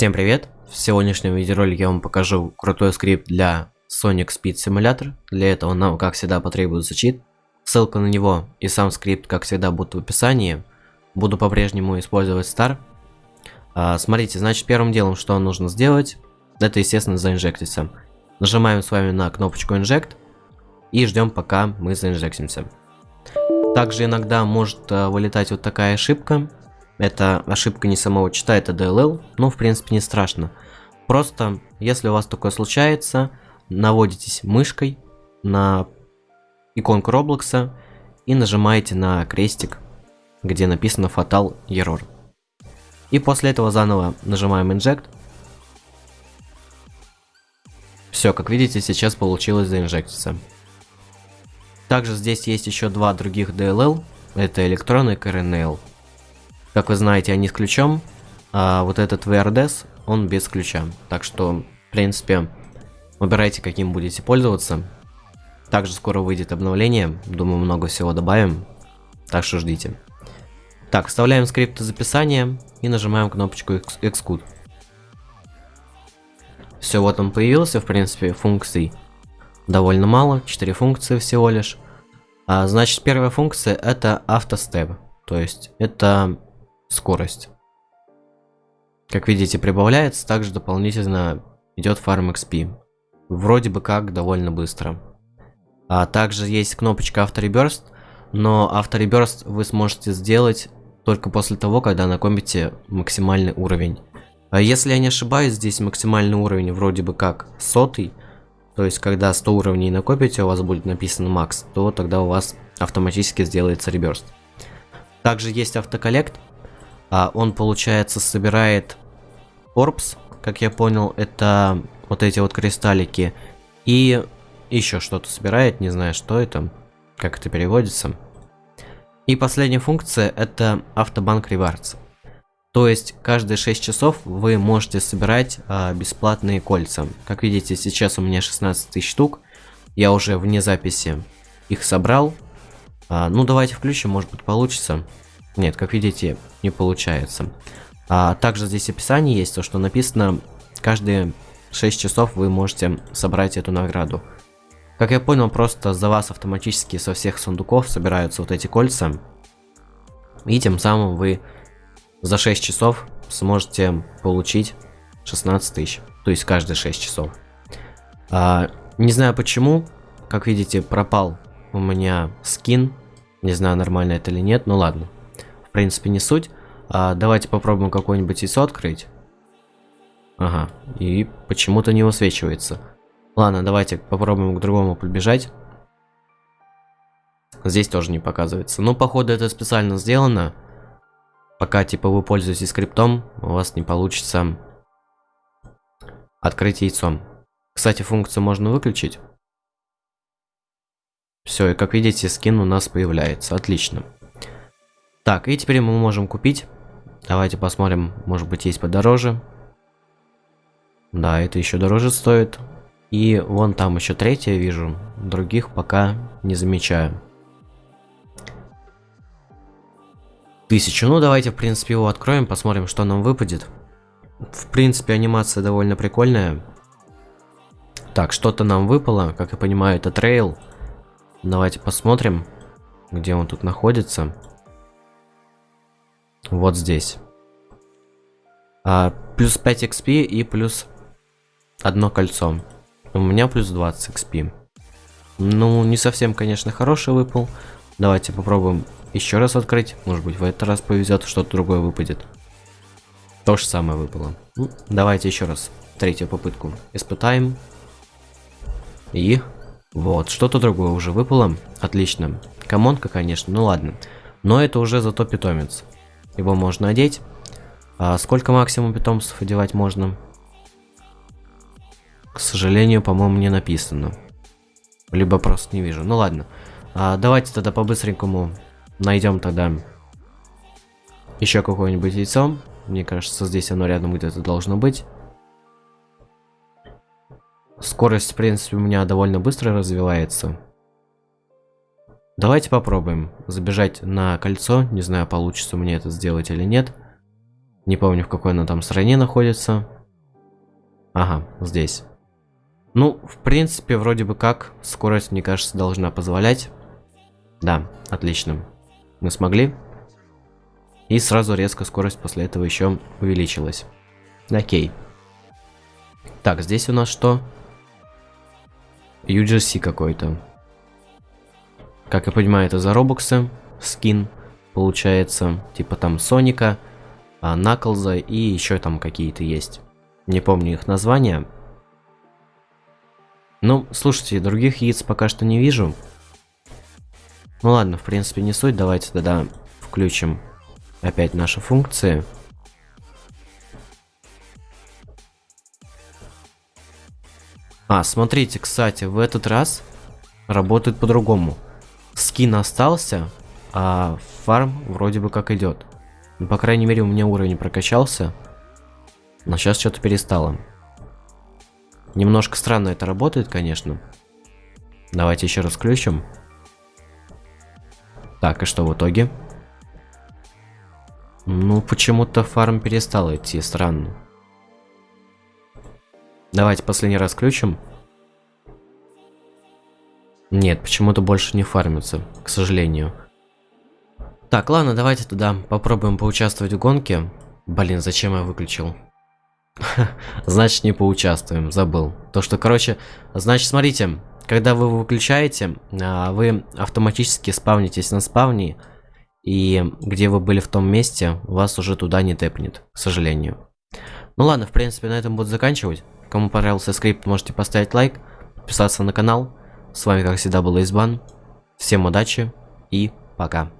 Всем привет! В сегодняшнем видеоролике я вам покажу крутой скрипт для Sonic Speed Simulator. Для этого нам, как всегда, потребуется чит. Ссылка на него и сам скрипт, как всегда, будут в описании. Буду по-прежнему использовать Star. А, смотрите, значит, первым делом, что нужно сделать, это, естественно, заинжектиться. Нажимаем с вами на кнопочку Inject и ждем, пока мы заинжектимся. Также иногда может э, вылетать вот такая ошибка это ошибка не самого чита, это DLL, но в принципе не страшно. Просто, если у вас такое случается, наводитесь мышкой на иконку Роблокса и нажимаете на крестик, где написано Fatal Error. И после этого заново нажимаем Inject. Все, как видите, сейчас получилось заинжектиться. Также здесь есть еще два других DLL, это Electron и KRNL. Как вы знаете, они с ключом, а вот этот VRDS, он без ключа. Так что, в принципе, выбирайте, каким будете пользоваться. Также скоро выйдет обновление, думаю, много всего добавим, так что ждите. Так, вставляем скрипт из описания и нажимаем кнопочку Xcode. Все, вот он появился, в принципе, функций довольно мало, 4 функции всего лишь. А, значит, первая функция это автостеп, то есть это скорость. Как видите, прибавляется, также дополнительно идет фарм XP. Вроде бы как довольно быстро. А также есть кнопочка автореберст, но автореберст вы сможете сделать только после того, когда накопите максимальный уровень. А если я не ошибаюсь, здесь максимальный уровень вроде бы как сотый, то есть когда 100 уровней накопите, у вас будет написано макс, то тогда у вас автоматически сделается реберст. Также есть автоколлект, а он, получается, собирает орбс, как я понял, это вот эти вот кристаллики. И еще что-то собирает, не знаю, что это, как это переводится. И последняя функция это автобанк ревардс. То есть каждые 6 часов вы можете собирать а, бесплатные кольца. Как видите, сейчас у меня 16 тысяч штук. Я уже вне записи их собрал. А, ну давайте включим, может быть получится. Нет, как видите, не получается. А также здесь описание есть, то что написано, каждые 6 часов вы можете собрать эту награду. Как я понял, просто за вас автоматически со всех сундуков собираются вот эти кольца. И тем самым вы за 6 часов сможете получить 16 тысяч. То есть каждые 6 часов. А, не знаю почему, как видите, пропал у меня скин. Не знаю, нормально это или нет, но ладно в принципе, не суть. А, давайте попробуем какое-нибудь яйцо открыть. Ага, и почему-то не высвечивается. Ладно, давайте попробуем к другому подбежать. Здесь тоже не показывается. Ну, походу, это специально сделано. Пока, типа, вы пользуетесь скриптом, у вас не получится открыть яйцом. Кстати, функцию можно выключить. Все, и как видите, скин у нас появляется. Отлично. Так, и теперь мы можем купить. Давайте посмотрим, может быть есть подороже. Да, это еще дороже стоит. И вон там еще третья вижу. Других пока не замечаю. Тысячу. Ну, давайте, в принципе, его откроем, посмотрим, что нам выпадет. В принципе, анимация довольно прикольная. Так, что-то нам выпало. Как я понимаю, это трейл. Давайте посмотрим, где он тут находится. Вот здесь. А, плюс 5 XP и плюс одно кольцо. У меня плюс 20 XP. Ну, не совсем, конечно, хороший выпал. Давайте попробуем еще раз открыть. Может быть, в этот раз повезет, что-то другое выпадет. То же самое выпало. Ну, давайте еще раз третью попытку испытаем. И вот, что-то другое уже выпало. Отлично. Комонка, конечно, ну ладно. Но это уже зато питомец. Его можно одеть. А сколько максимум питомцев одевать можно? К сожалению, по-моему, не написано. Либо просто не вижу. Ну ладно. А, давайте тогда по-быстренькому найдем тогда еще какое-нибудь яйцо. Мне кажется, здесь оно рядом где-то должно быть. Скорость, в принципе, у меня довольно быстро развивается. Давайте попробуем забежать на кольцо. Не знаю, получится мне это сделать или нет. Не помню, в какой она там стране находится. Ага, здесь. Ну, в принципе, вроде бы как, скорость, мне кажется, должна позволять. Да, отлично. Мы смогли. И сразу резко скорость после этого еще увеличилась. Окей. Так, здесь у нас что? UGC какой-то. Как я понимаю, это за робоксы. Скин, получается. Типа там Соника, Наклза и еще там какие-то есть. Не помню их названия. Ну, слушайте, других яиц пока что не вижу. Ну ладно, в принципе не суть. Давайте тогда включим опять наши функции. А, смотрите, кстати, в этот раз работает по-другому. Скин остался, а фарм вроде бы как идет. Ну, по крайней мере, у меня уровень прокачался. Но сейчас что-то перестало. Немножко странно это работает, конечно. Давайте еще раз включим. Так, и что в итоге? Ну, почему-то фарм перестал идти, странно. Давайте последний раз включим. Нет, почему-то больше не фармится, к сожалению. Так, ладно, давайте туда попробуем поучаствовать в гонке. Блин, зачем я выключил? Значит, не поучаствуем, забыл. То, что, короче, значит, смотрите, когда вы выключаете, а, вы автоматически спавнитесь на спавне, и где вы были в том месте, вас уже туда не тэпнет, к сожалению. Ну ладно, в принципе, на этом буду заканчивать. Кому понравился скрипт, можете поставить лайк, подписаться на канал. С вами, как всегда, был Избан. Всем удачи и пока.